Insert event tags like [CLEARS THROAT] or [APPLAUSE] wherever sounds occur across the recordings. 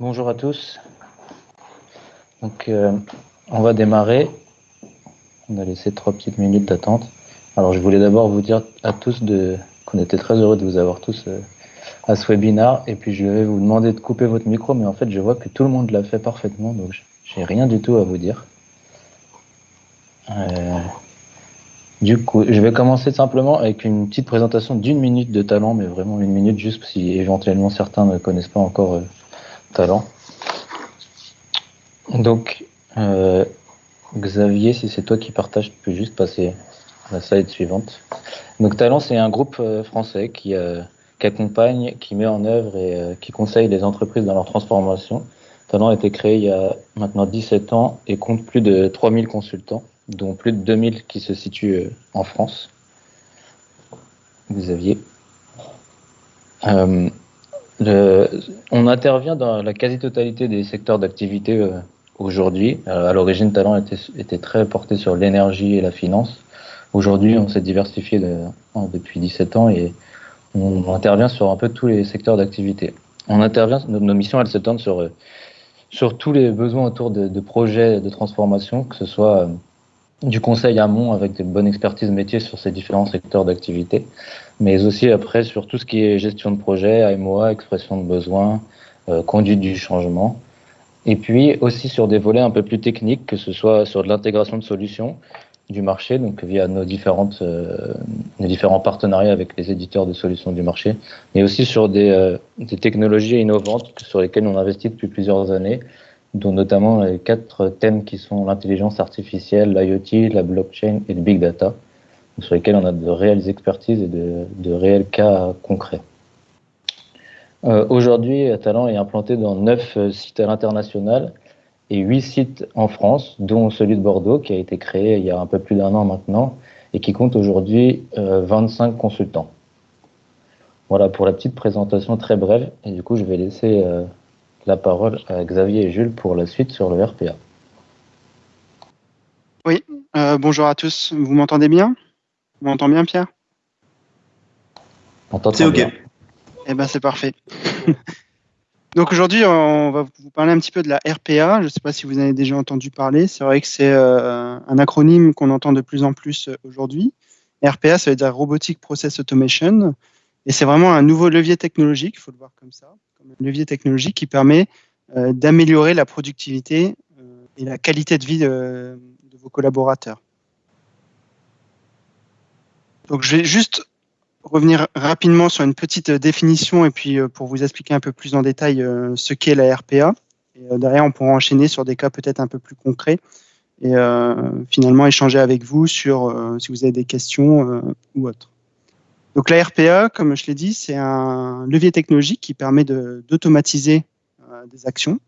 Bonjour à tous. Donc, euh, on va démarrer. On a laissé trois petites minutes d'attente. Alors, je voulais d'abord vous dire à tous qu'on était très heureux de vous avoir tous euh, à ce webinar. Et puis, je vais vous demander de couper votre micro, mais en fait, je vois que tout le monde l'a fait parfaitement, donc j'ai rien du tout à vous dire. Euh, du coup, je vais commencer simplement avec une petite présentation d'une minute de talent, mais vraiment une minute juste si éventuellement certains ne connaissent pas encore talent. Donc, euh, Xavier, si c'est toi qui partage, tu peux juste passer à la slide suivante. Donc, Talent, c'est un groupe euh, français euh, qui, accompagne, qui met en œuvre et qui conseille les entreprises dans leur transformation. Talent a été créé il y a maintenant 17 ans et compte plus de 3000 consultants, dont plus de 2000 qui se situent en France. Xavier on intervient dans la quasi-totalité des secteurs d'activité euh, aujourd'hui. Euh, à l'origine, Talent était, très porté sur l'énergie et la finance. Aujourd'hui, on s'est diversifié depuis 17 ans et on intervient sur un peu tous les secteurs d'activité. On intervient, nos, missions, elles s'étendent sur, euh, sur tous les besoins autour de, projets de transformation, que ce soit du conseil amont avec de bonnes expertises métiers sur ces différents secteurs d'activité, mais aussi après sur tout ce qui est gestion de projet, AMOA, expression de besoins, euh, conduite du changement, et puis aussi sur des volets un peu plus techniques, que ce soit sur l'intégration de solutions du marché, donc via nos, différentes, euh, nos différents partenariats avec les éditeurs de solutions du marché, mais aussi sur des, euh, des technologies innovantes sur lesquelles on investit depuis plusieurs années, dont notamment les quatre thèmes qui sont l'intelligence artificielle, l'IoT, la blockchain et le big data, sur lesquels on a de réelles expertises et de, réels cas concrets. Euh, Aujourd'hui, Talent est implanté dans neuf sites à l'international et huit sites en France, dont celui de Bordeaux, qui a été créé il y a un peu plus d'un an maintenant et qui compte aujourd'hui 25 euh, consultants. Voilà pour la petite présentation très brève. Et du coup, je vais laisser euh, la parole à Xavier et Jules pour la suite sur le RPA. Oui, euh, bonjour à tous. Vous m'entendez bien? Vous m'entendez bien, Pierre? C'est OK. Eh ben, c'est parfait. [LAUGHS] Donc aujourd'hui, on va vous parler un petit peu de la RPA. Je ne sais pas si vous en avez déjà entendu parler. C'est vrai que c'est euh, un acronyme qu'on entend de plus en plus euh, aujourd'hui. RPA, ça veut dire Robotic Process Automation. Et c'est vraiment un nouveau levier technologique, il faut le voir comme ça un levier technologique qui permet euh, d'améliorer la productivité euh, et la qualité de vie de, vos collaborateurs. Donc, je vais juste revenir rapidement sur une petite définition et puis euh, pour vous expliquer un peu plus en détail ce qu'est la RPA. Et derrière, on pourra enchaîner sur des cas peut-être un peu plus concrets et finalement échanger avec vous sur si vous avez des questions ou autres. Donc la RPA, comme je l'ai dit, c'est un levier technologique qui permet d'automatiser euh, des actions,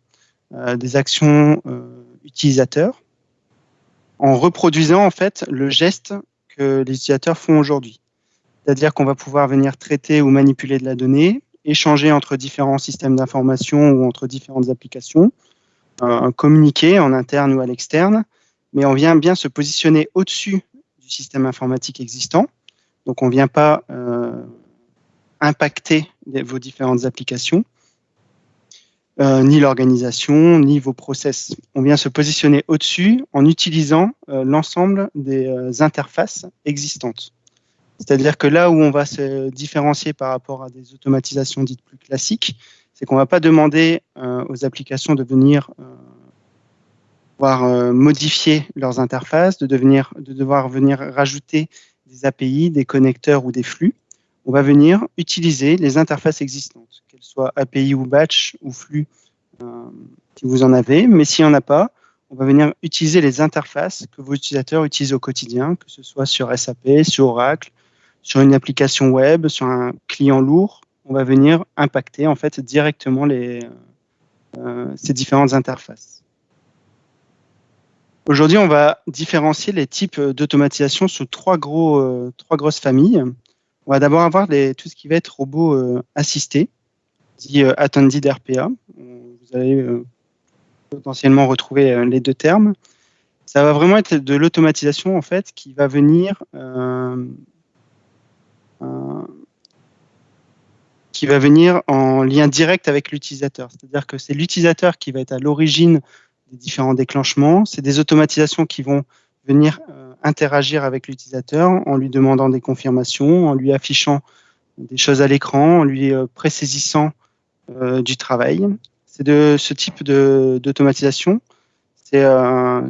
euh, des actions euh, utilisateurs, en reproduisant en fait le geste que les utilisateurs font aujourd'hui. C'est-à-dire qu'on va pouvoir venir traiter ou manipuler de la donnée, échanger entre différents systèmes d'information ou entre différentes applications, communiquer en interne ou à l'externe, mais on vient bien se positionner au-dessus du système informatique existant donc, on ne vient pas euh, impacter vos différentes applications, euh, ni l'organisation, ni vos process. On vient se positionner au-dessus en utilisant euh, l'ensemble des interfaces existantes. C'est-à-dire que là où on va se différencier par rapport à des automatisations dites plus classiques, c'est qu'on ne va pas demander aux applications de venir modifier leurs interfaces, de, de devoir venir rajouter des API, des connecteurs ou des flux, on va venir utiliser les interfaces existantes, qu'elles API ou batch ou flux, euh, si vous en avez. Mais s'il n'y en a pas, on va venir utiliser les interfaces que vos utilisateurs utilisent au quotidien, que ce soit sur SAP, sur Oracle, sur une application web, sur un client lourd. On va venir impacter en fait directement les, euh, ces différentes interfaces. Aujourd'hui, on va différencier les types d'automatisation sous trois, gros, euh, trois grosses familles. On va d'abord avoir tout ce qui va être robot euh, assisté, dit euh, attended RPA. Vous allez potentiellement retrouver les deux termes. Ça va vraiment être de l'automatisation en fait qui va venir qui va venir en lien direct avec l'utilisateur. C'est-à-dire que c'est l'utilisateur qui va être à l'origine des différents déclenchements. C'est des automatisations qui vont venir euh, interagir avec l'utilisateur en lui demandant des confirmations, en lui affichant des choses à l'écran, en lui euh, présaisissant euh, du travail. C'est de ce type d'automatisation. C'est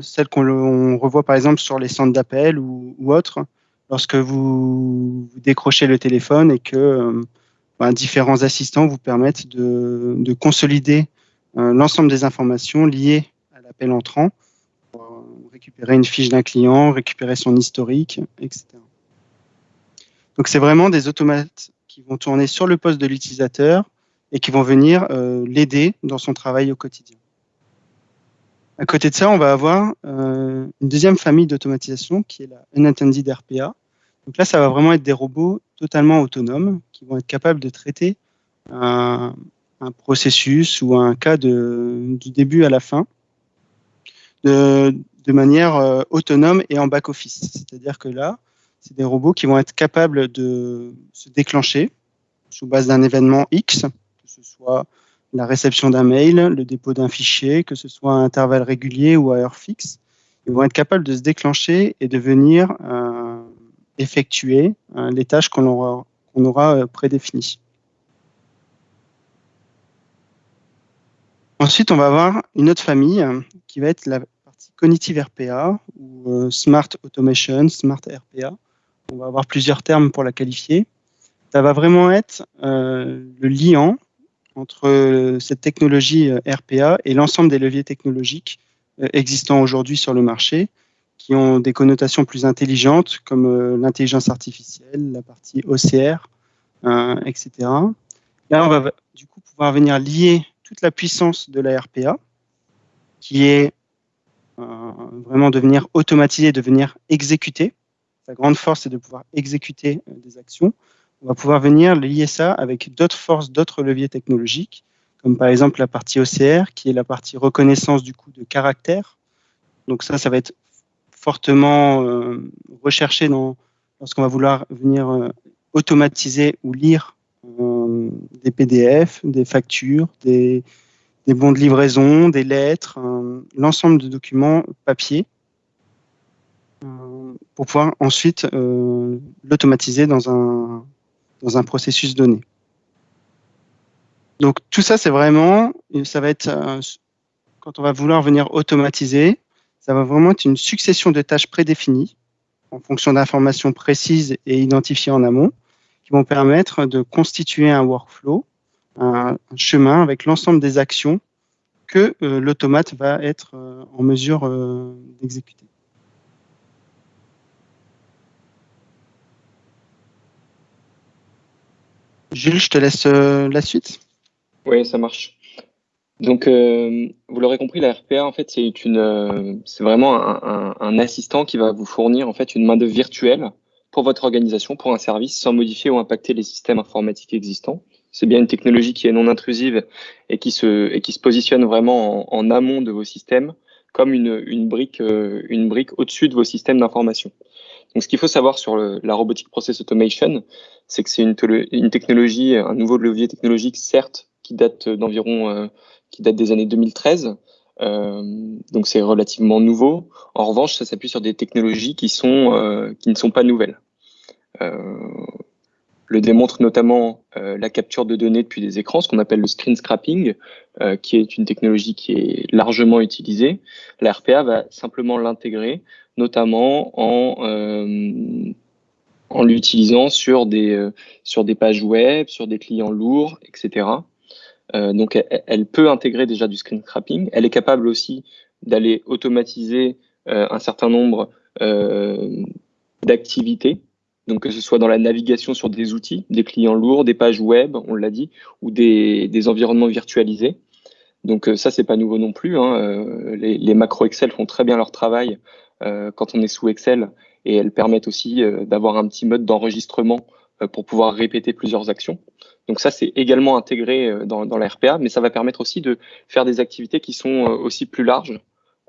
celle qu'on revoit par exemple sur les centres d'appel ou, autres, lorsque vous, décrochez le téléphone et que ben, différents assistants vous permettent de, de consolider l'ensemble des informations liées à l'appel entrant récupérer une fiche d'un client, récupérer son historique, etc. Donc c'est vraiment des automates qui vont tourner sur le poste de l'utilisateur et qui vont venir euh, l'aider dans son travail au quotidien. À côté de ça, on va avoir euh, une deuxième famille d'automatisation qui est la Unattended RPA. Donc là, ça va vraiment être des robots totalement autonomes qui vont être capables de traiter un, processus ou un cas de, du début à la fin, de, manière euh, autonome et en back-office. C'est-à-dire que là, c'est des robots qui vont être capables de se déclencher sous base d'un événement X, ce soit la réception d'un mail, le dépôt d'un fichier, que ce soit à intervalles réguliers ou à heure fixe. Ils vont être capables de se déclencher et de venir euh, effectuer euh, les tâches qu'on aura, aura prédéfinies. Ensuite, on va avoir une autre famille qui va être la Cognitive RPA ou euh, Smart Automation, Smart RPA. On va avoir plusieurs termes pour la qualifier. Ça va vraiment être euh, le liant entre euh, cette technologie RPA et l'ensemble des leviers technologiques existants aujourd'hui sur le marché, qui ont des connotations plus intelligentes, comme l'intelligence artificielle, la partie OCR, etc. Là, on va du coup pouvoir venir lier toute la puissance de la RPA, qui est euh, vraiment devenir automatisé, devenir exécuté. Sa grande force, c'est de pouvoir exécuter euh, des actions. On va pouvoir venir lier ça avec d'autres forces, d'autres leviers technologiques, comme par exemple la partie OCR, qui est la partie reconnaissance du coup de caractère. Donc ça, ça va être fortement euh, recherché lorsqu'on va vouloir venir automatiser ou lire des PDF, des factures, des, des bons de livraison, des lettres, l'ensemble de documents papier euh, pour pouvoir ensuite euh, l'automatiser dans un, dans un processus donné. Donc tout ça, c'est vraiment, ça va être, euh, quand on va vouloir venir automatiser, ça va vraiment être une succession de tâches prédéfinies en fonction d'informations précises et identifiées en amont qui vont permettre de constituer un workflow un, chemin avec l'ensemble des actions que euh, l'automate va être euh, en mesure d'exécuter. Jules, je te laisse la suite. Oui, ça marche. Donc, vous l'aurez compris, la RPA, en fait, c'est une, c'est vraiment un, assistant qui va vous fournir en fait une main d'œuvre virtuelle pour votre organisation, pour un service, sans modifier ou impacter les systèmes informatiques existants. C'est bien une technologie qui est non intrusive et qui se, et qui se positionne vraiment en, amont de vos systèmes comme une, une brique, euh, une brique au-dessus de vos systèmes d'information. Donc, ce qu'il faut savoir sur la robotic process automation, c'est que c'est une, technologie, un nouveau levier technologique, certes, qui date d'environ, euh, qui date des années 2013. Euh, donc, c'est relativement nouveau. En revanche, ça s'appuie sur des technologies qui sont, euh, qui ne sont pas nouvelles. Le démontre notamment la capture de données depuis des écrans, ce qu'on appelle le screen scrapping, qui est une technologie qui est largement utilisée. La RPA va simplement l'intégrer, notamment en, euh, en l'utilisant sur des, sur des pages web, sur des clients lourds, etc. donc elle, peut intégrer déjà du screen scrapping. Elle est capable aussi d'aller automatiser un certain nombre d'activités donc que ce soit dans la navigation sur des outils, des clients lourds, des pages web, on l'a dit, ou des, des, environnements virtualisés. Donc euh, ça, c'est pas nouveau non plus. Hein. Euh, les, les Excel font très bien leur travail euh, quand on est sous Excel et elles permettent aussi euh, d'avoir un petit mode d'enregistrement euh, pour pouvoir répéter plusieurs actions. Donc ça, c'est également intégré dans, la RPA, mais ça va permettre aussi de faire des activités qui sont aussi plus larges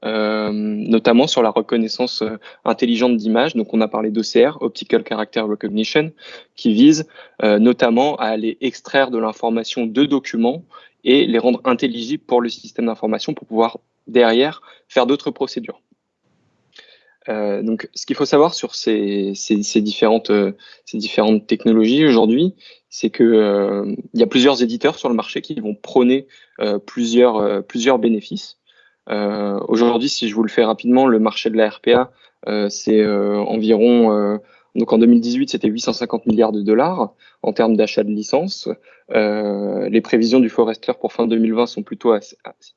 notamment sur la reconnaissance intelligente d'images. Donc, on a parlé d'OCR, Optical Character Recognition, qui vise notamment à aller extraire de l'information de documents et les rendre intelligibles pour le système d'information pour pouvoir derrière faire d'autres procédures. Euh, donc, ce qu'il faut savoir sur ces, ces, différentes, euh, ces différentes technologies aujourd'hui, c'est que euh, y a plusieurs éditeurs sur le marché qui vont prôner plusieurs, plusieurs bénéfices. aujourd'hui, si je vous le fais rapidement, le marché de la RPA, c'est environ donc en 2018, c'était 850 milliards de dollars en termes d'achat de licences. Euh, les prévisions du Forester pour fin 2020 sont plutôt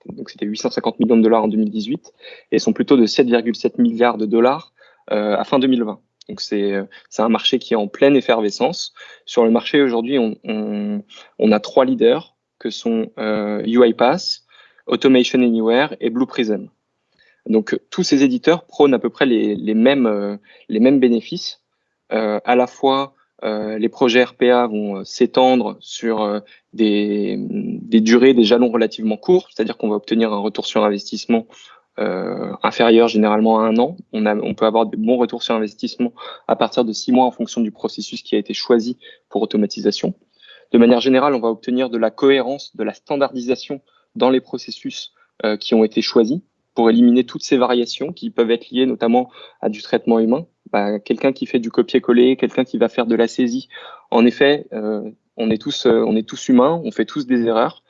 donc c'était 850 millions de dollars en 2018 et sont plutôt de 7,7 milliards de dollars euh, à fin 2020. Donc c'est c'est un marché qui est en pleine effervescence. Sur le marché aujourd'hui, on, on, on, a trois leaders que sont euh, UiPath, Automation Anywhere et Blue Prism. Donc tous ces éditeurs prônent à peu près les, les mêmes euh, les mêmes bénéfices euh, à la fois euh, les projets RPA vont euh, s'étendre sur des, durées, des jalons relativement courts, c'est-à-dire qu'on va obtenir un retour sur investissement euh, inférieur généralement à un an. On, peut avoir de bons retours sur investissement à partir de six mois en fonction du processus qui a été choisi pour automatisation. De manière générale, on va obtenir de la cohérence, de la standardisation dans les processus euh, qui ont été choisis pour éliminer toutes ces variations qui peuvent être liées notamment à du traitement humain. Bah, quelqu'un qui fait du copier-coller, quelqu'un qui va faire de la saisie. En effet, euh, on est tous, euh, on est tous humains, on fait tous des erreurs.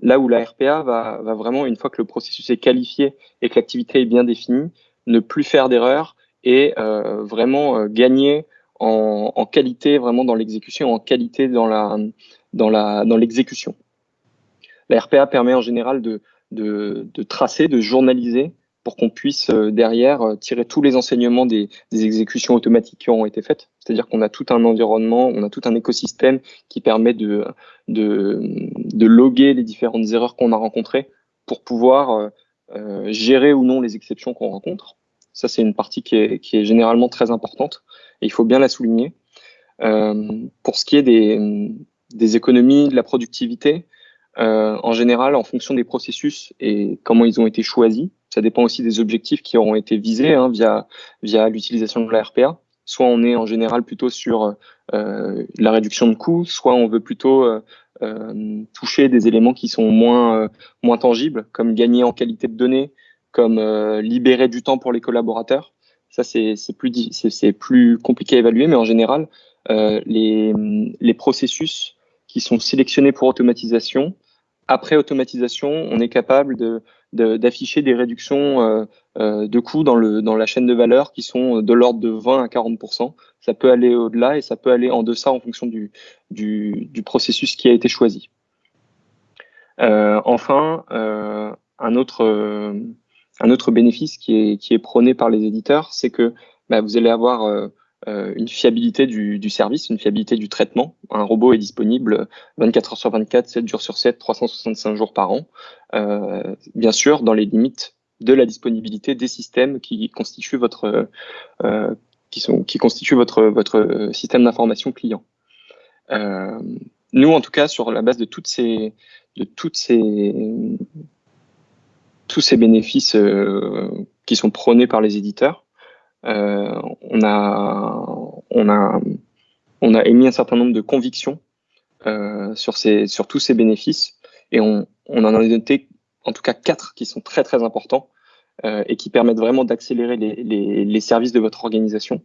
Là où la RPA va, vraiment, une fois que le processus est qualifié et que l'activité est bien définie, ne plus faire d'erreurs et euh, vraiment gagner en, qualité vraiment dans l'exécution, en qualité dans la dans la dans l'exécution. La RPA permet en général de, de tracer, de journaliser pour qu'on puisse euh, derrière euh, tirer tous les enseignements des, des, exécutions automatiques qui auront été faites. C'est-à-dire qu'on a tout un environnement, on a tout un écosystème qui permet de, de, de loguer les différentes erreurs qu'on a rencontrées pour pouvoir euh, euh, gérer ou non les exceptions qu'on rencontre. Ça, c'est une partie qui est, qui est, généralement très importante et il faut bien la souligner. Euh, pour ce qui est des, des économies, de la productivité, euh, en général, en fonction des processus et comment ils ont été choisis, ça dépend aussi des objectifs qui auront été visés hein, via, via l'utilisation de la RPA. Soit on est en général plutôt sur euh, la réduction de coûts, soit on veut plutôt euh, euh toucher des éléments qui sont moins, euh, moins tangibles, comme gagner en qualité de données, comme euh, libérer du temps pour les collaborateurs. Ça, c'est plus, plus compliqué à évaluer, mais en général, les, les processus qui sont sélectionnés pour automatisation après automatisation, on est capable d'afficher des réductions euh, euh, de coûts dans, la chaîne de valeur qui sont de l'ordre de 20 à 40% Ça peut aller au-delà et ça peut aller en deçà en fonction du, processus qui a été choisi. Euh, enfin, un, autre, bénéfice qui est, prôné par les éditeurs, c'est que bah, vous allez avoir une fiabilité du, du, service, une fiabilité du traitement. Un robot est disponible 24 heures sur 24, 7 jours sur 7, 365 jours par an, euh, bien sûr dans les limites de la disponibilité des systèmes qui constituent votre euh, qui sont qui constituent votre votre système d'information client. Euh, nous, en tout cas, sur la base de toutes ces de toutes ces tous ces bénéfices euh, qui sont prônés par les éditeurs, euh, on, a, on, a, on a émis un certain nombre de convictions euh, sur, ces, sur tous ces bénéfices et on, on en a noté en tout cas quatre qui sont très très importants euh, et qui permettent vraiment d'accélérer les, les, les, services de votre organisation.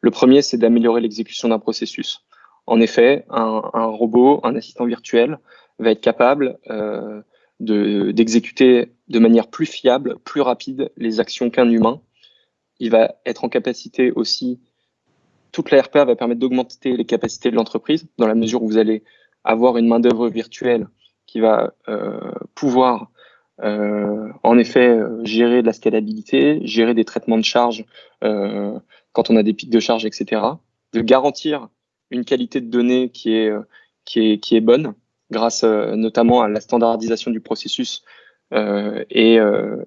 Le premier, c'est d'améliorer l'exécution d'un processus. En effet, un, un, robot, un assistant virtuel, va être capable euh, d'exécuter de, manière plus fiable, plus rapide les actions qu'un humain il va être en capacité aussi, toute la RPA va permettre d'augmenter les capacités de l'entreprise dans la mesure où vous allez avoir une main-d'œuvre virtuelle qui va euh, pouvoir euh, en effet euh, gérer de la scalabilité, gérer des traitements de charge quand on a des pics de charge, etc. De garantir une qualité de données qui est, bonne grâce notamment à la standardisation du processus et,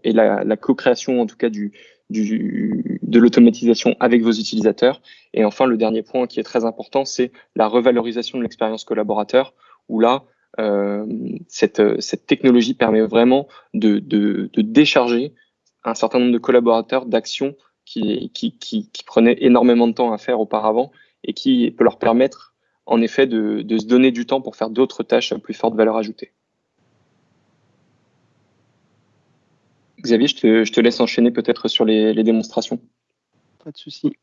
et la co-création en tout cas du, de l'automatisation avec vos utilisateurs. Et enfin, le dernier point qui est très important, c'est la revalorisation de l'expérience collaborateur, où là, euh, cette, cette technologie permet vraiment de, de, décharger un certain nombre de collaborateurs d'actions qui, qui, qui, qui, prenaient énormément de temps à faire auparavant et qui peut leur permettre en effet de, de se donner du temps pour faire d'autres tâches à plus forte valeur ajoutée. Xavier, je te, laisse enchaîner peut-être sur les, démonstrations. Pas de souci.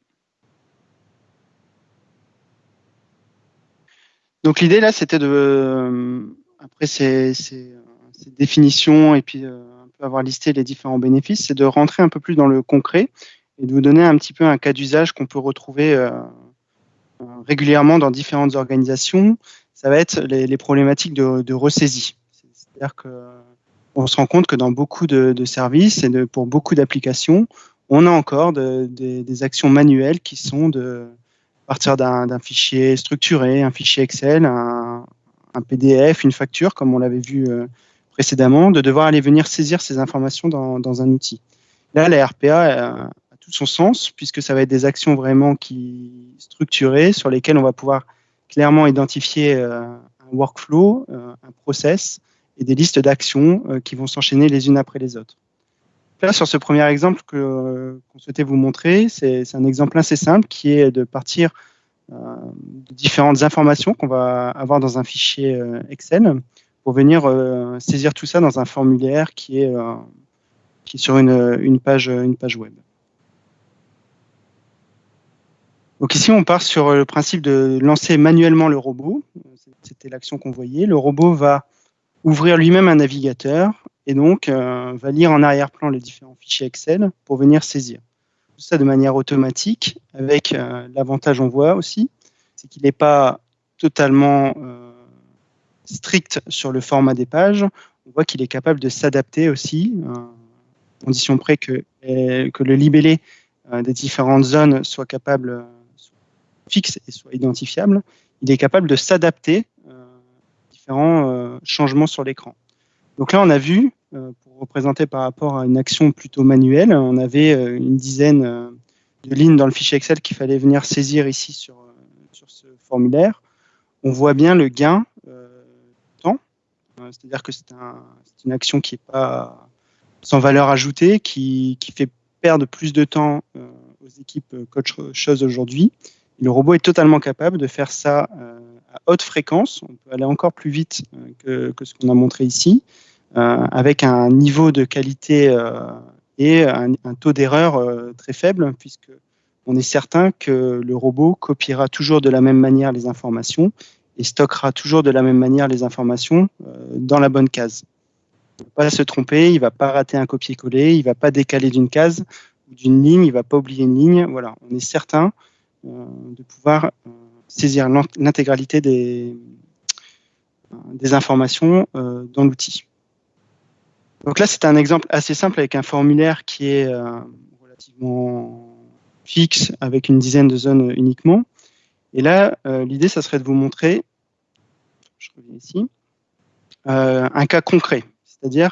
Donc l'idée là, c'était de, euh, après ces, définitions et puis euh, avoir listé les différents bénéfices, c'est de rentrer un peu plus dans le concret et de vous donner un petit peu un cas d'usage qu'on peut retrouver euh, euh régulièrement dans différentes organisations. Ça va être les, les problématiques de, de ressaisie. C'est-à-dire que on se rend compte que dans beaucoup de, services et pour beaucoup d'applications, on a encore de, de, des actions manuelles qui sont de partir d'un fichier structuré, un fichier Excel, un, un, PDF, une facture, comme on l'avait vu euh, précédemment, de devoir aller venir saisir ces informations dans, dans un outil. Là, la RPA a, a, tout son sens, puisque ça va être des actions vraiment qui structurées, sur lesquelles on va pouvoir clairement identifier euh, un workflow, euh, un process, et des listes d'actions euh, qui vont s'enchaîner les unes après les autres. Là, sur ce premier exemple euh, qu'on souhaitait vous montrer, c'est un exemple assez simple qui est de partir euh, de différentes informations qu'on va avoir dans un fichier Excel pour venir saisir tout ça dans un formulaire qui est, qui sur une, une, page, une page web. Donc ici, on part sur le principe de lancer manuellement le robot. C'était l'action qu'on voyait. Le robot va ouvrir lui-même un navigateur et donc euh, va lire en arrière-plan les différents fichiers Excel pour venir saisir. Tout ça de manière automatique, avec euh, l'avantage on voit aussi, c'est qu'il n'est pas totalement euh, strict sur le format des pages. On voit qu'il est capable de s'adapter aussi, à condition près que, que le libellé des différentes zones soit capable, soit fixe et soit identifiable. Il est capable de s'adapter différents euh, changements sur l'écran. Donc là, on a vu, euh, pour représenter par rapport à une action plutôt manuelle, on avait euh, une dizaine de lignes dans le fichier Excel qu'il fallait venir saisir ici sur, sur ce formulaire. On voit bien le gain de temps, c'est-à-dire que c'est un, une action qui n'est pas sans valeur ajoutée, qui, qui, fait perdre plus de temps aux équipes qu'autre chose aujourd'hui. Le robot est totalement capable de faire ça à haute fréquence. On peut aller encore plus vite que, que ce qu'on a montré ici, euh, avec un niveau de qualité euh, et un, taux d'erreur euh, très faible, puisque on est certain que le robot copiera toujours de la même manière les informations et stockera toujours de la même manière les informations dans la bonne case. Il ne va pas se tromper, il ne va pas rater un copier-coller, il ne va pas décaler d'une case ou d'une ligne, il ne va pas oublier une ligne. Voilà, on est certain de pouvoir saisir l'intégralité des, informations euh, dans l'outil. Donc là, c'est un exemple assez simple avec un formulaire qui est euh, relativement fixe avec une dizaine de zones uniquement. Et là, euh, l'idée, ça serait de vous montrer, je reviens ici, un cas concret, c'est-à-dire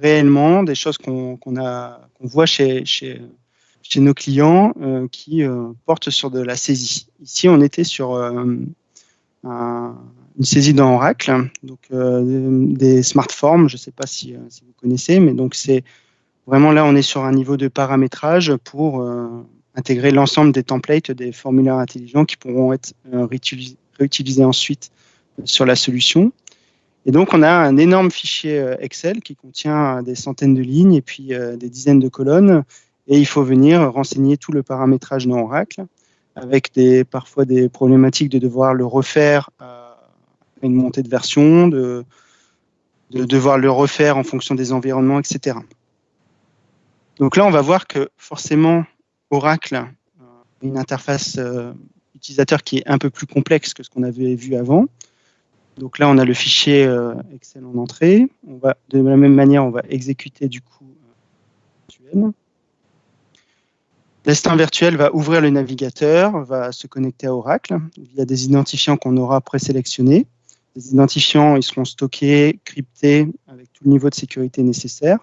réellement des choses qu'on qu qu'on voit chez, chez nos clients euh, qui euh, portent sur de la saisie. Ici, on était sur euh, un, une saisie dans Oracle, donc des smartforms, je ne sais pas si, si, vous connaissez, mais donc c'est vraiment là, on est sur un niveau de paramétrage pour intégrer l'ensemble des templates des formulaires intelligents qui pourront être réutilisés ensuite sur la solution. Et donc, on a un énorme fichier Excel qui contient des centaines de lignes et puis des dizaines de colonnes et il faut venir renseigner tout le paramétrage dans Oracle, avec des, parfois des problématiques de devoir le refaire à une montée de version, de, de devoir le refaire en fonction des environnements, etc. Donc là, on va voir que forcément, Oracle a une interface euh, utilisateur qui est un peu plus complexe que ce qu'on avait vu avant. Donc là, on a le fichier euh, Excel en entrée. On va, de la même manière, on va exécuter du coup L'instant virtuel va ouvrir le navigateur, va se connecter à Oracle via des identifiants qu'on aura présélectionnés. Les identifiants ils seront stockés, cryptés avec tout le niveau de sécurité nécessaire.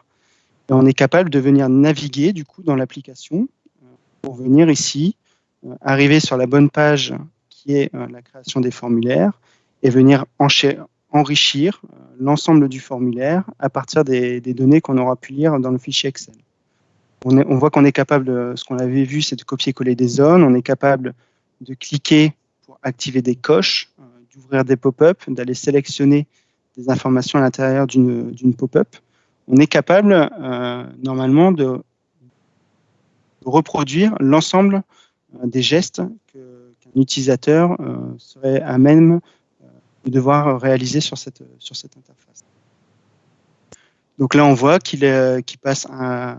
On est capable de venir naviguer du coup dans l'application euh, pour venir ici, euh, arriver sur la bonne page qui est euh, la création des formulaires et venir enrichir l'ensemble du formulaire à partir des données qu'on aura pu lire dans le fichier Excel. On, voit qu'on est capable, de, ce qu'on avait vu, c'est de copier-coller des zones. On est capable de cliquer pour activer des coches, euh, d'ouvrir des pop-up, d'aller sélectionner des informations à l'intérieur d'une pop-up. On est capable, euh, normalement, de reproduire l'ensemble euh, des gestes qu'un utilisateur serait à même de devoir réaliser sur cette, interface. Donc là, on voit qu'il passe à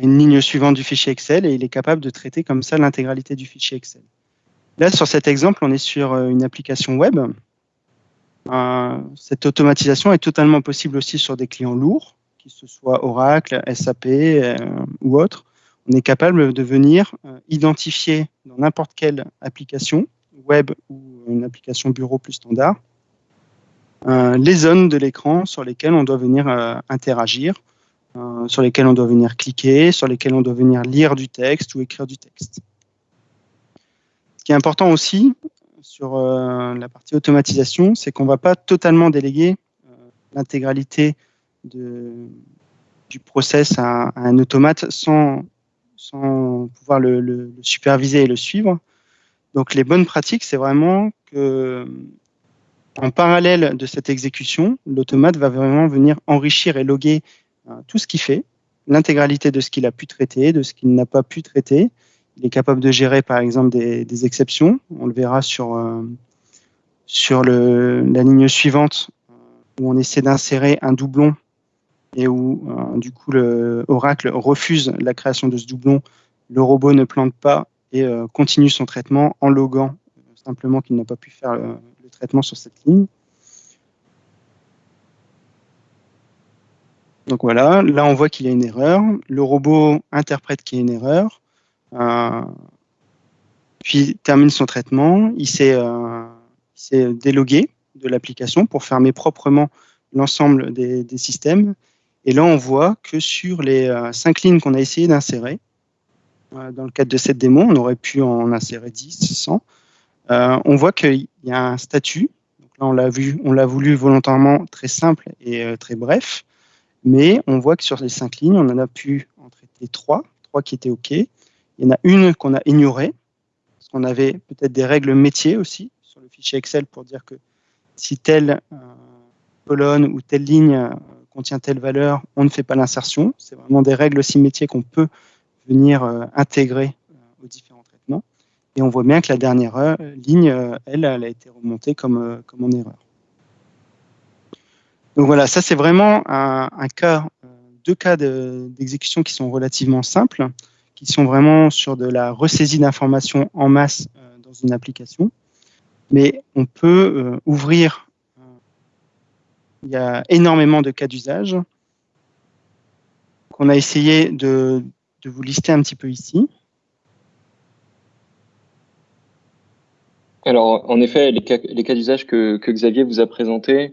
une ligne suivante du fichier Excel et il est capable de traiter comme ça l'intégralité du fichier Excel. Là, sur cet exemple, on est sur euh, une application web. Euh, cette automatisation est totalement possible aussi sur des clients lourds, que ce soit Oracle, SAP euh, ou autres. On est capable de venir identifier dans n'importe quelle application, web ou une application bureau plus standard, les zones de l'écran sur lesquelles on doit venir interagir, sur lesquelles on doit venir cliquer, sur lesquelles on doit venir lire du texte ou écrire du texte. Ce qui est important aussi sur euh, la partie automatisation, c'est qu'on ne va pas totalement déléguer euh, l'intégralité du process à, un automate sans, pouvoir le, superviser et le suivre. Donc les bonnes pratiques, c'est vraiment que en parallèle de cette exécution, l'automate va vraiment venir enrichir et loguer euh, tout ce qu'il fait, l'intégralité de ce qu'il a pu traiter, de ce qu'il n'a pas pu traiter, il est capable de gérer, par exemple, des, exceptions. On le verra sur, euh, la ligne suivante, où on essaie d'insérer un doublon et où, euh, du coup, le Oracle refuse la création de ce doublon. Le robot ne plante pas et euh, continue son traitement en loguant simplement qu'il n'a pas pu faire le traitement sur cette ligne. Donc voilà, là on voit qu'il y a une erreur. Le robot interprète qu'il y a une erreur. Euh, puis termine son traitement, il s'est euh, délogué de l'application pour fermer proprement l'ensemble des, systèmes. Et là, on voit que sur les euh, cinq lignes qu'on a essayé d'insérer, dans le cadre de cette démo, on aurait pu en insérer 10, 100. on voit qu'il y a un statut. Donc là, on l'a vu, on l'a voulu volontairement très simple et très bref. Mais on voit que sur les cinq lignes, on en a pu en traiter trois, trois qui étaient OK. Il y en a une qu'on a ignorée, parce qu'on avait peut-être des règles métiers aussi sur le fichier Excel pour dire que si telle euh, colonne ou telle ligne euh, contient telle valeur, on ne fait pas l'insertion. C'est vraiment des règles aussi métiers qu'on peut venir euh, intégrer aux différents traitements. Et on voit bien que la dernière ligne, elle, elle a été remontée comme, comme en erreur. Donc voilà, ça c'est vraiment un, cas, deux cas d'exécution qui sont relativement simples qui sont vraiment sur de la ressaisie d'informations en masse euh, dans une application. Mais on peut euh, ouvrir, euh, il y a énormément de cas d'usage qu'on a essayé de, vous lister un petit peu ici. Alors, en effet, les cas, d'usage que, que, Xavier vous a présentés, euh,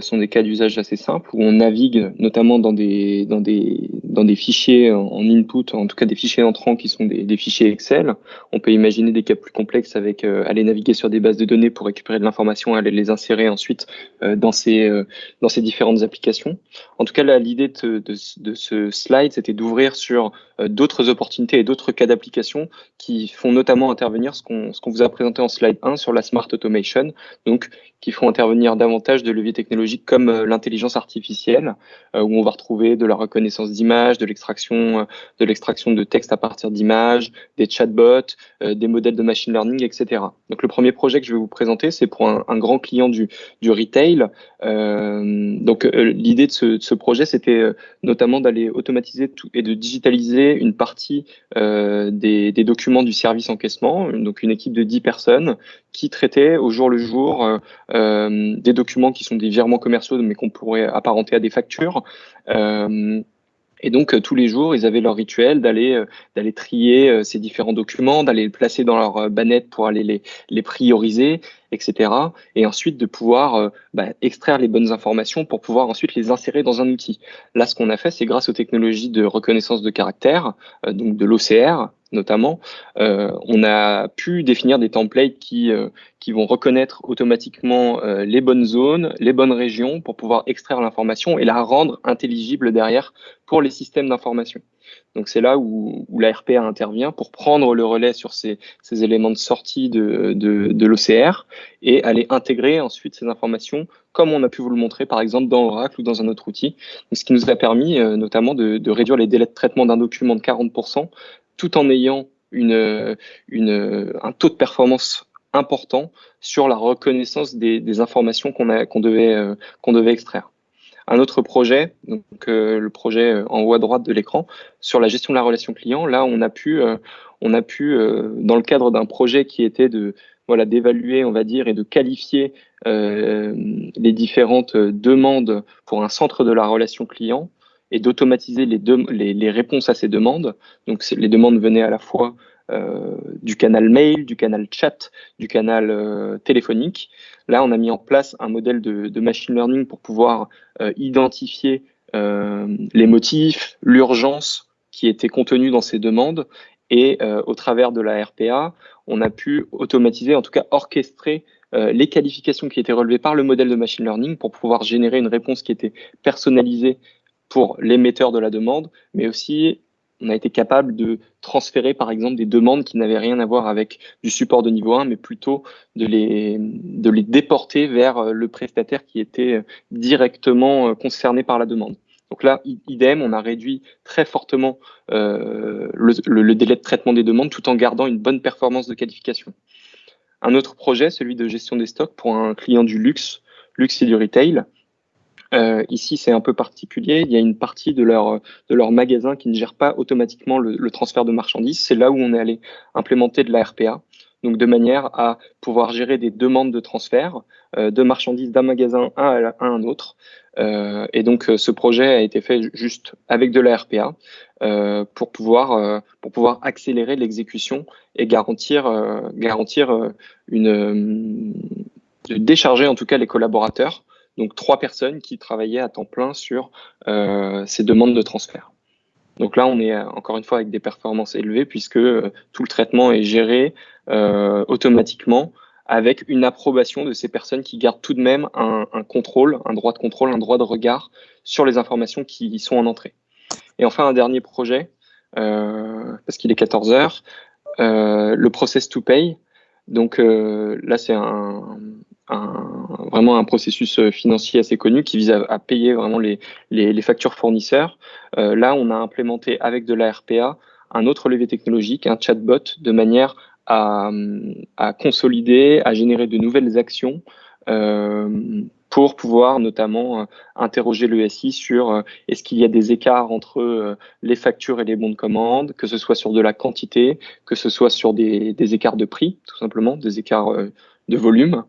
sont des cas d'usage assez simples où on navigue notamment dans des, dans des, dans des fichiers en input, en tout cas des fichiers entrants qui sont des, des fichiers Excel. On peut imaginer des cas plus complexes avec euh, aller naviguer sur des bases de données pour récupérer de l'information, aller les insérer ensuite euh, dans, ces, dans ces différentes applications. En tout cas, l'idée de, de, de, ce slide, c'était d'ouvrir sur d'autres opportunités et d'autres cas d'application qui font notamment intervenir ce qu'on qu'on vous a présenté en slide 1 sur la Smart Automation, donc qui font intervenir davantage de leviers technologiques comme euh, l'intelligence artificielle, euh, où on va retrouver de la reconnaissance d'images, de l'extraction euh, de l'extraction de texte à partir d'images, des chatbots, des modèles de machine learning, etc. Donc le premier projet que je vais vous présenter, c'est pour un, grand client du, du retail. Euh, donc l'idée de ce, projet, c'était notamment d'aller automatiser et de digitaliser une partie euh, des, documents du service encaissement, donc une équipe de 10 personnes qui traitait au jour le jour euh, des documents qui sont des virements commerciaux, mais qu'on pourrait apparenter à des factures. Euh, et donc, euh, tous les jours, ils avaient leur rituel d'aller euh, d'aller trier euh, ces différents documents, d'aller les placer dans leur bannette pour aller les prioriser, etc. Et ensuite de pouvoir bah, extraire les bonnes informations pour pouvoir ensuite les insérer dans un outil. Là, ce qu'on a fait, c'est grâce aux technologies de reconnaissance de caractère, donc de l'OCR, notamment, euh, on a pu définir des templates qui, euh, qui vont reconnaître automatiquement euh, les bonnes zones, les bonnes régions pour pouvoir extraire l'information et la rendre intelligible derrière pour les systèmes d'information. Donc c'est là où, où, la RPA intervient pour prendre le relais sur ces, ces éléments de sortie de, de, de l'OCR et aller intégrer ensuite ces informations, comme on a pu vous le montrer par exemple dans Oracle ou dans un autre outil. ce qui nous a permis euh, notamment de, de, réduire les délais de traitement d'un document de 40%, tout en ayant une, une, un taux de performance important sur la reconnaissance des, des informations qu'on devait, euh, qu'on devait extraire un autre projet, donc euh, le projet euh, en haut à droite de l'écran, sur la gestion de la relation client. Là, on a pu, euh, on a pu dans le cadre d'un projet qui était de voilà d'évaluer, on va dire, et de qualifier les différentes demandes pour un centre de la relation client et d'automatiser les, les, les, réponses à ces demandes. Donc, les demandes venaient à la fois euh, du canal mail, du canal chat, du canal euh, téléphonique. Là, on a mis en place un modèle de, machine learning pour pouvoir euh, identifier les motifs, l'urgence qui était contenue dans ces demandes. Et au travers de la RPA, on a pu automatiser, en tout cas orchestrer les qualifications qui étaient relevées par le modèle de machine learning pour pouvoir générer une réponse qui était personnalisée pour l'émetteur de la demande, mais aussi on a été capable de transférer par exemple des demandes qui n'avaient rien à voir avec du support de niveau 1, mais plutôt de les, déporter vers euh, le prestataire qui était euh, directement euh, concerné par la demande. Donc là, idem, on a réduit très fortement le, le, délai de traitement des demandes tout en gardant une bonne performance de qualification. Un autre projet, celui de gestion des stocks pour un client du luxe, luxe et du retail. Euh, ici, c'est un peu particulier. Il y a une partie de leur, de leur magasin qui ne gère pas automatiquement le, le transfert de marchandises. C'est là où on est allé implémenter de la RPA. Donc, de manière à pouvoir gérer des demandes de transfert euh, de marchandises d'un magasin à, un autre. Euh, et donc, ce projet a été fait juste avec de la RPA euh, pour pouvoir pour pouvoir accélérer l'exécution et garantir garantir une décharger en tout cas les collaborateurs donc trois personnes qui travaillaient à temps plein sur euh, ces demandes de transfert. Donc là, on est encore une fois avec des performances élevées puisque euh, tout le traitement est géré euh, automatiquement avec une approbation de ces personnes qui gardent tout de même un, contrôle, un droit de contrôle, un droit de regard sur les informations qui sont en entrée. Et enfin, un dernier projet, euh, parce qu'il est 14 heures, euh, le process to pay. Donc euh, là, c'est un, un, vraiment un processus euh, financier assez connu qui vise à, payer vraiment les, les, les factures fournisseurs. Euh, là, on a implémenté avec de la RPA un autre levier technologique, un chatbot, de manière à, à consolider, à générer de nouvelles actions euh, pour pouvoir notamment euh, interroger le SI sur est-ce qu'il y a des écarts entre les factures et les bons de commande, que ce soit sur de la quantité, que ce soit sur des, des écarts de prix, tout simplement, des écarts de volume.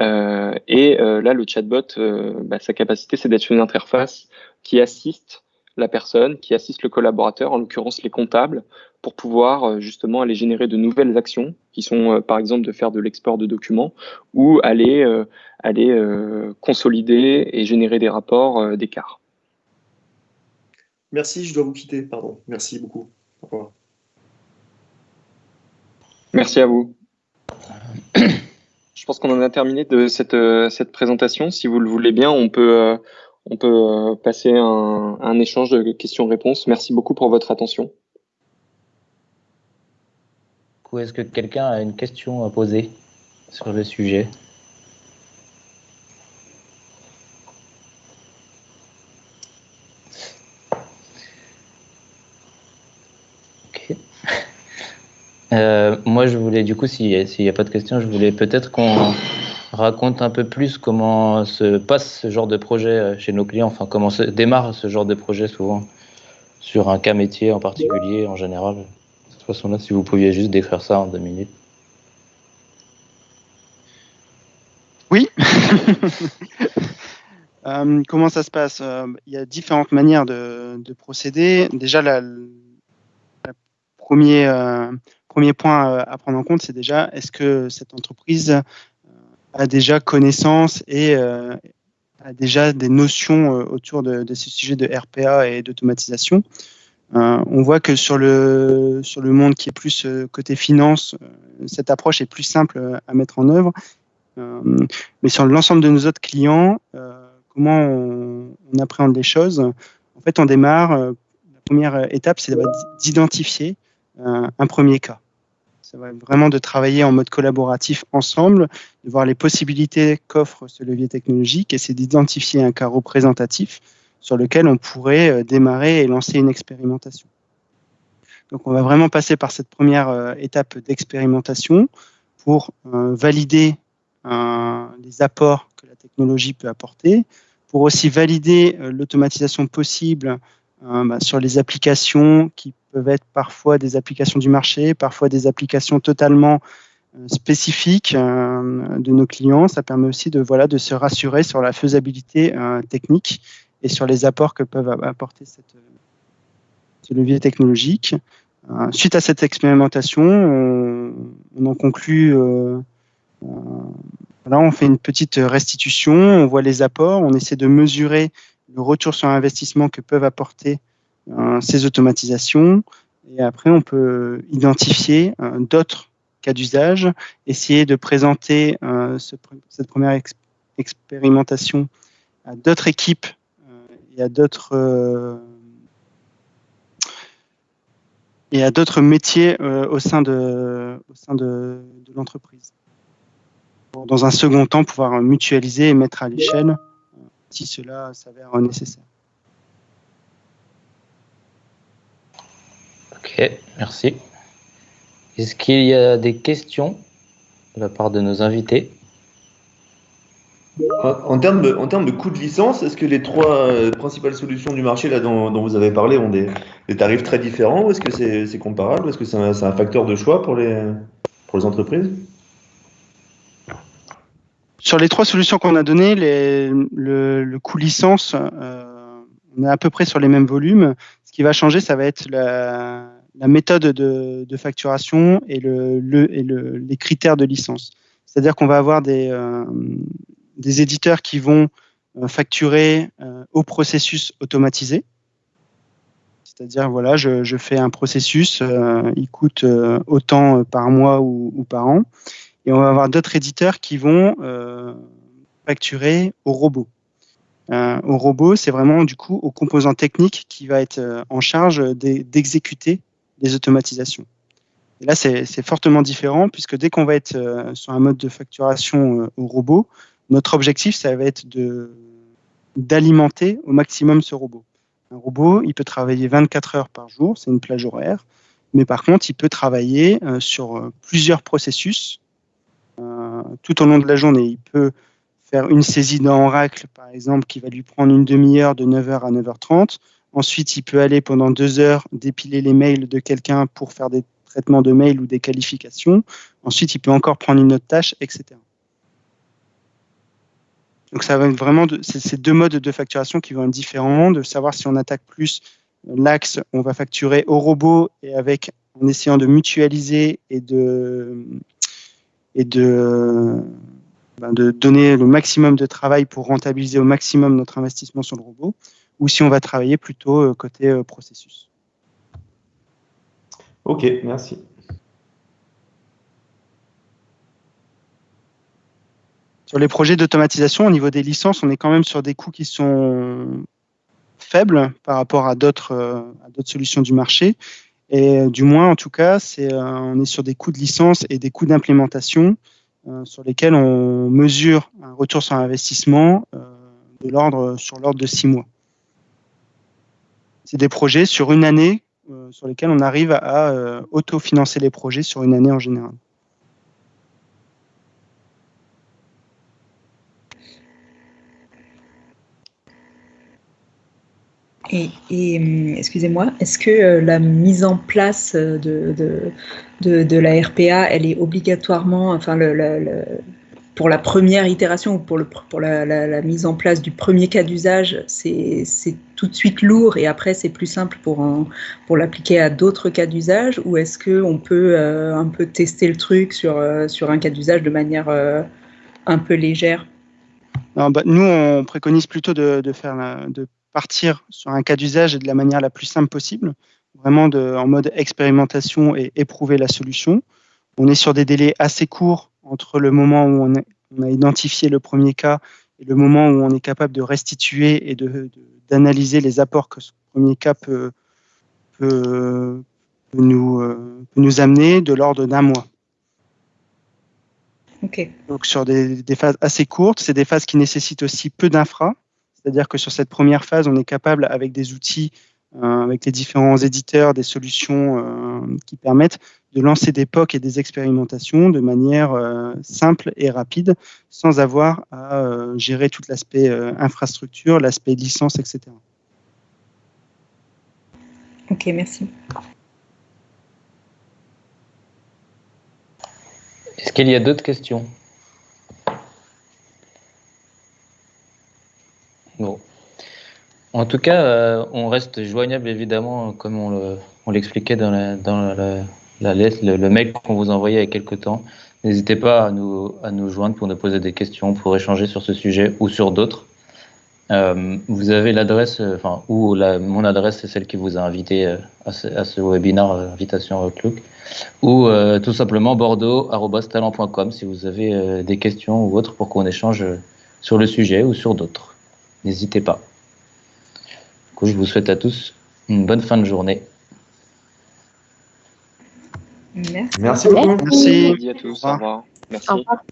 Euh, et euh, là, le chatbot, euh, bah, sa capacité, c'est d'être une interface qui assiste la personne, qui assiste le collaborateur, en l'occurrence les comptables, pour pouvoir justement aller générer de nouvelles actions, qui sont par exemple de faire de l'export de documents, ou aller, aller consolider et générer des rapports d'écart. Merci, je dois vous quitter, pardon. Merci beaucoup. Au revoir. Merci à vous. [CLEARS THROAT] Je pense qu'on en a terminé de cette, euh, cette présentation. Si vous le voulez bien, on peut, euh, on peut euh, passer un, un échange de questions-réponses. Merci beaucoup pour votre attention. Est-ce que quelqu'un a une question à poser sur le sujet? Euh, moi, je voulais, du coup, s'il n'y a pas de questions, je voulais peut-être qu'on raconte un peu plus comment se passe ce genre de projet euh, chez nos clients, enfin, comment se démarre ce genre de projet souvent, sur un cas métier en particulier, en général. De cette façon-là, si vous pouviez juste décrire ça en deux minutes. Oui. [LAUGHS] euh, comment ça se passe? Il y a différentes manières de, de procéder. Déjà, la, la premier, premier point euh, à prendre en compte, c'est déjà est-ce que cette entreprise euh, a déjà connaissance et euh, a déjà des notions autour de, ces sujets de RPA et d'automatisation? on voit que sur le, sur le monde qui est plus côté finance, cette approche est plus simple à mettre en œuvre. mais sur l'ensemble de nos autres clients, comment on, on, appréhende les choses? En fait, on démarre première étape, c'est d'identifier un premier cas. Ça va vraiment de travailler en mode collaboratif ensemble, de voir les possibilités qu'offre ce levier technologique et c'est d'identifier un cas représentatif sur lequel on pourrait euh, démarrer et lancer une expérimentation. Donc on va vraiment passer par cette première euh, étape d'expérimentation pour euh, valider les apports que la technologie peut apporter, pour aussi valider l'automatisation possible bah, sur les applications qui peuvent être parfois des applications du marché, parfois des applications totalement euh, spécifiques euh, de nos clients. Ça permet aussi de, voilà, de se rassurer sur la faisabilité euh, technique et sur les apports que peuvent apporter cette, ce levier technologique. Suite à cette expérimentation, on, en conclut, voilà, on fait une petite restitution, on voit les apports, on essaie de mesurer le retour sur investissement que peuvent apporter ces automatisations. Et après, on peut identifier euh, d'autres cas d'usage, essayer de présenter euh, cette première expérimentation à d'autres équipes et à d'autres et à d'autres métiers au sein de, au sein de l'entreprise. Dans un second temps, pouvoir mutualiser et mettre à l'échelle si cela s'avère nécessaire. Ok, merci. Est-ce qu'il y a des questions de la part de nos invités en, termes de, en termes de coût de licence, est-ce que les trois euh, principales solutions du marché là, dont, vous avez parlé ont des, tarifs très différents ou est-ce que c'est comparable Est-ce que c'est un, un, facteur de choix pour les, pour les entreprises? Sur les trois solutions qu'on a données, les, le, coût licence, euh, on est à peu près sur les mêmes volumes. Ce qui va changer, ça va être la, méthode de, facturation et, le, les critères de licence. C'est-à-dire qu'on va avoir des, euh, éditeurs qui vont euh, facturer au processus automatisé. C'est-à-dire, voilà, je, fais un processus, il coûte autant par mois ou, par an. Et on va avoir d'autres éditeurs qui vont facturer au robot. Euh, au robot, c'est vraiment du coup au composant technique qui va être euh, en charge d'exécuter les automatisations. Et là, c'est fortement différent puisque dès qu'on va être euh, sur un mode de facturation au robot, notre objectif, ça va être d'alimenter au maximum ce robot. Un robot, il peut travailler 24 heures par jour, c'est une plage horaire, mais par contre, il peut travailler sur plusieurs processus tout au long de la journée. Il peut faire une saisie dans Oracle, par exemple, qui va lui prendre une demi-heure de 9h à 9h30. Ensuite, il peut aller pendant deux heures dépiler les mails de quelqu'un pour faire des traitements de mails ou des qualifications. Ensuite, il peut encore prendre une autre tâche, etc. Donc, ça va être vraiment de, ces deux modes de facturation qui vont être différents, de savoir si on attaque plus l'axe, on va facturer au robot et avec en essayant de mutualiser et de et de, ben, de donner le maximum de travail pour rentabiliser au maximum notre investissement sur le robot, ou si on va travailler plutôt euh, côté euh, processus. Ok, merci. Sur les projets d'automatisation, au niveau des licences, on est quand même sur des coûts qui sont faibles par rapport à d'autres euh, solutions du marché. Et du moins, en tout cas, c'est, on est sur des coûts de licence et des coûts d'implémentation sur lesquels on mesure un retour sur investissement de l'ordre sur l'ordre de six mois. C'est des projets sur une année sur lesquels on arrive à autofinancer les projets sur une année en général. Et, hum, excusez-moi, est-ce que euh, la mise en place de, de, de, la RPA, elle est obligatoirement, enfin, pour la première itération ou pour, le, pour la, la, mise en place du premier cas d'usage, c'est tout de suite lourd et après c'est plus simple pour, pour l'appliquer à d'autres cas d'usage ou est-ce qu'on peut euh, un peu tester le truc sur, euh, sur un cas d'usage de manière un peu légère? Bah, Nous, on préconise plutôt de, faire de partir sur un cas d'usage de la manière la plus simple possible, vraiment de, en mode expérimentation et éprouver la solution. On est sur des délais assez courts entre le moment où on, on a identifié le premier cas et le moment où on est capable de restituer et d'analyser de, les apports que ce premier cas peut, peut, peut nous, euh, peut nous amener de l'ordre d'un mois. Donc sur des, des phases assez courtes, c'est des phases qui nécessitent aussi peu d'infra. C'est-à-dire que sur cette première phase, on est capable, avec des outils, euh, avec les différents éditeurs, des solutions euh, qui permettent de lancer des POC et des expérimentations de manière euh, simple et rapide, sans avoir à euh, gérer tout l'aspect euh, infrastructure, l'aspect licence, etc. Ok, merci. Est-ce qu'il y a d'autres questions? Bon. En tout cas, euh, on reste joignable évidemment, comme on le- on l'expliquait dans, la, dans la, la lettre, le, mail qu'on vous envoyait il y a quelques temps. N'hésitez pas à nous, à nous joindre pour nous poser des questions, pour échanger sur ce sujet ou sur d'autres. Euh, vous avez l'adresse, euh, enfin, ou la, mon adresse, c'est celle qui vous a invité euh, à ce, à ce webinaire euh, Invitation Outlook, ou euh, tout simplement bordeaux.talent.com si vous avez des questions ou autres pour qu'on échange sur le sujet ou sur d'autres. N'hésitez pas. Du coup, je vous souhaite à tous une bonne fin de journée. Merci. Merci beaucoup. Merci. Merci à tous. Au revoir. Merci. Au revoir.